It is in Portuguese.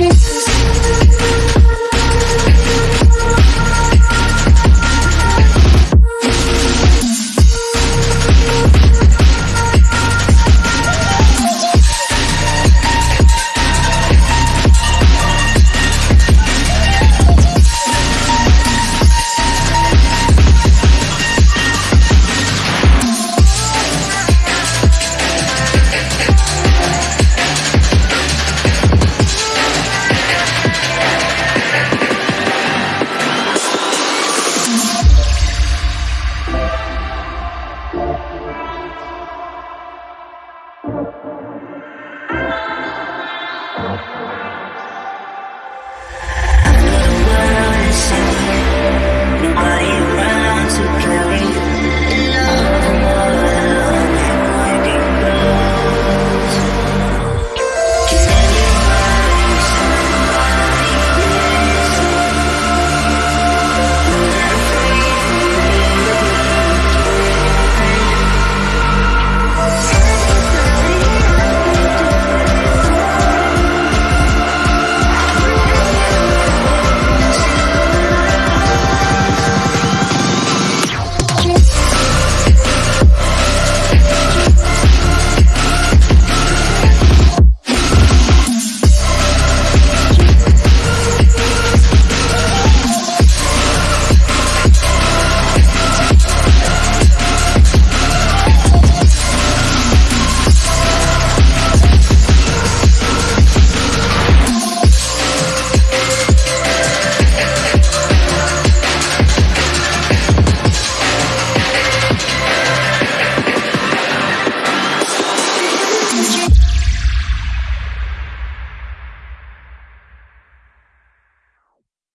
magic. Thank